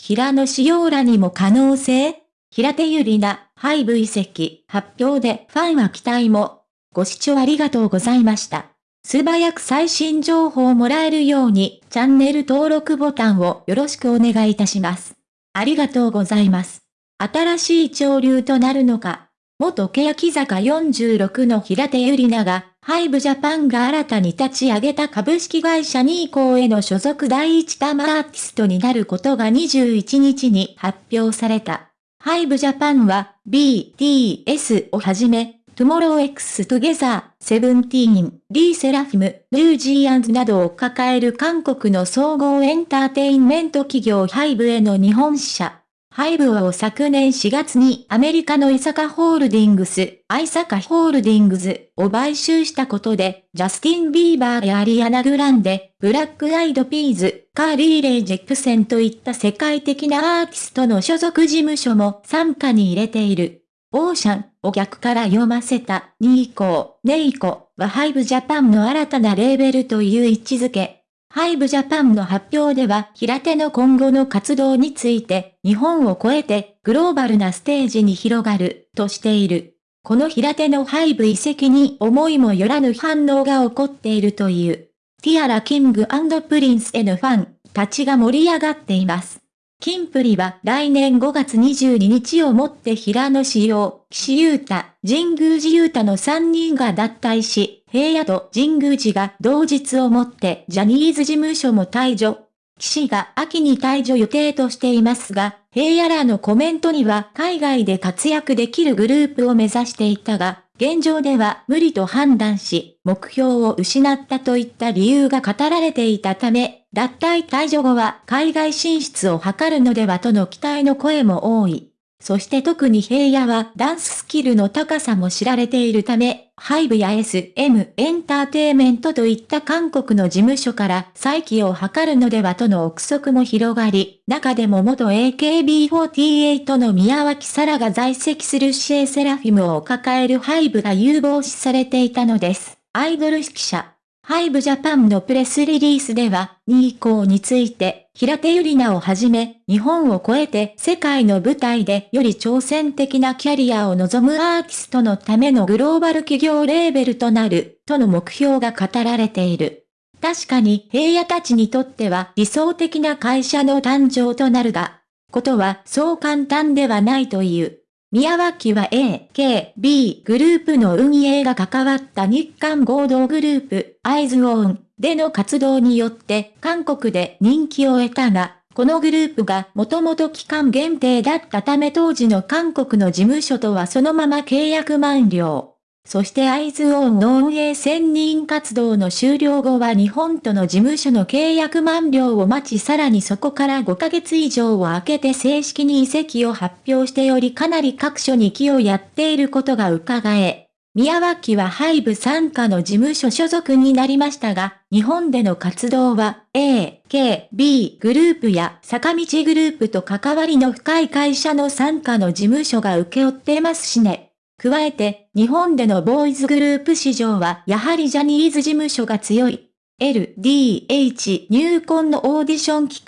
平野紫耀らにも可能性？平手ゆりな、ハイブ移籍、発表でファンは期待も。ご視聴ありがとうございました。素早く最新情報をもらえるように、チャンネル登録ボタンをよろしくお願いいたします。ありがとうございます。新しい潮流となるのか。元欅坂46の平手ゆりなが、ハイブジャパンが新たに立ち上げた株式会社ニーコーへの所属第一玉アーティストになることが21日に発表された。ハイブジャパンは BTS をはじめ、 TOMORROW X TOGETHER、セブンティーン、ルセラフィム、ニュージーンズなどを抱える韓国の総合エンターテインメント企業ハイブへの日本支社。ハイブを昨年4月にアメリカのイサカホールディングス、アイサカホールディングスを買収したことで、ジャスティン・ビーバーやアリアナ・グランデ、ブラック・アイド・ピーズ、カーリー・レイ・ジェプセンといった世界的なアーティストの所属事務所も傘下に入れている。オーシャンを逆から読ませたニーコー、ネイコはハイブジャパンの新たなレーベルという位置づけ。ハイブジャパンの発表では平手の今後の活動について日本を超えてグローバルなステージに広がるとしている。この平手のハイブ移籍に思いもよらぬ反応が起こっているという。ティアラ・キングプリンスへのファンたちが盛り上がっています。キンプリは来年5月22日をもって平野志陽、岸優太、神宮寺優太の3人が脱退し、平野と神宮寺が同日をもってジャニーズ事務所も退場。岸が秋に退場予定としていますが、平野らのコメントには海外で活躍できるグループを目指していたが、現状では無理と判断し、目標を失ったといった理由が語られていたため、脱退退場後は海外進出を図るのではとの期待の声も多い。そして特に平野はダンススキルの高さも知られているため、ハイブや SM エンターテイメントといった韓国の事務所から再起を図るのではとの憶測も広がり、中でも元 AKB48 の宮脇沙羅が在籍するシエセラフィムを抱えるハイブが有望視されていたのです。アイドル指揮者。ハイブジャパンのプレスリリースでは、2以降について、平手ゆりなをはじめ、日本を超えて世界の舞台でより挑戦的なキャリアを望むアーティストのためのグローバル企業レーベルとなる、との目標が語られている。確かに平野たちにとっては理想的な会社の誕生となるが、ことはそう簡単ではないという。宮脇は A、K、B グループの運営が関わった日韓合同グループ、アイズオーンでの活動によって韓国で人気を得たが、このグループがもともと期間限定だったため当時の韓国の事務所とはそのまま契約満了。そしてアイズオンの運営専任活動の終了後は日本との事務所の契約満了を待ちさらにそこから5ヶ月以上を空けて正式に移籍を発表しておりかなり各所に気をやっていることが伺え。宮脇はハイブ参加の事務所所属になりましたが、日本での活動は A、K、B グループや坂道グループと関わりの深い会社の参加の事務所が請け負ってますしね。加えて、日本でのボーイズグループ市場はやはりジャニーズ事務所が強い。LDH 入婚のオーディション企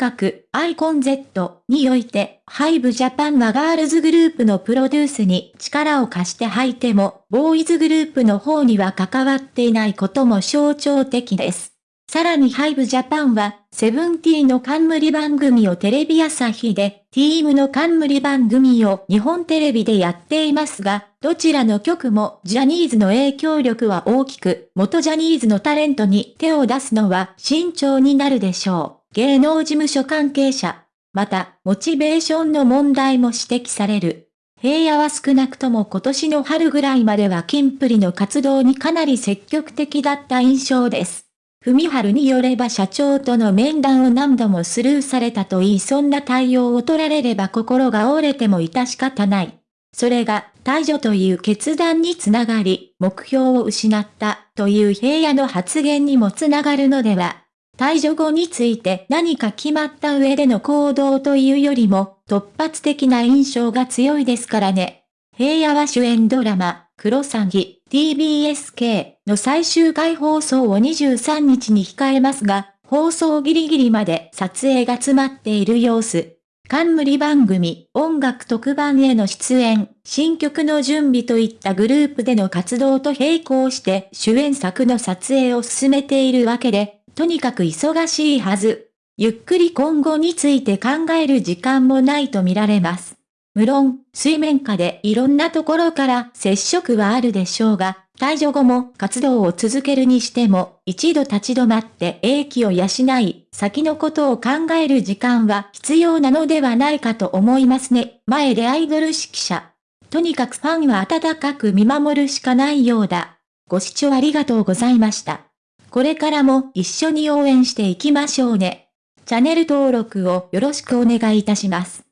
画、アイコン Z において、ハイブジャパンはガールズグループのプロデュースに力を貸して吐いても、ボーイズグループの方には関わっていないことも象徴的です。さらにハイブジャパンは、セブンティーの冠番組をテレビ朝日で、ティームの冠番組を日本テレビでやっていますが、どちらの曲もジャニーズの影響力は大きく、元ジャニーズのタレントに手を出すのは慎重になるでしょう。芸能事務所関係者。また、モチベーションの問題も指摘される。平野は少なくとも今年の春ぐらいまではキンプリの活動にかなり積極的だった印象です。文春によれば社長との面談を何度もスルーされたと言いそんな対応を取られれば心が折れても致し方ない。それが退場という決断につながり、目標を失ったという平野の発言にもつながるのでは。退場後について何か決まった上での行動というよりも突発的な印象が強いですからね。平野は主演ドラマ、クロサギ、TBSK の最終回放送を23日に控えますが、放送ギリギリまで撮影が詰まっている様子。冠番組、音楽特番への出演、新曲の準備といったグループでの活動と並行して主演作の撮影を進めているわけで、とにかく忙しいはず。ゆっくり今後について考える時間もないと見られます。無論、水面下でいろんなところから接触はあるでしょうが、退場後も活動を続けるにしても、一度立ち止まって英気を養い、先のことを考える時間は必要なのではないかと思いますね。前でアイドル指揮者。とにかくファンは温かく見守るしかないようだ。ご視聴ありがとうございました。これからも一緒に応援していきましょうね。チャンネル登録をよろしくお願いいたします。